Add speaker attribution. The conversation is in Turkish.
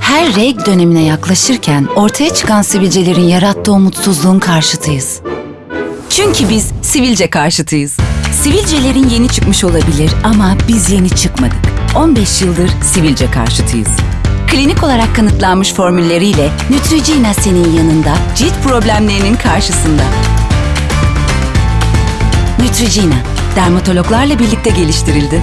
Speaker 1: Her reg dönemine yaklaşırken ortaya çıkan sivilcelerin yarattığı umutsuzluğun karşıtıyız. Çünkü biz sivilce karşıtıyız. Sivilcelerin yeni çıkmış olabilir ama biz yeni çıkmadık. 15 yıldır sivilce karşıtıyız. Klinik olarak kanıtlanmış formülleriyle Neutrogena senin yanında, cilt problemlerinin karşısında. Neutrogena, dermatologlarla birlikte geliştirildi.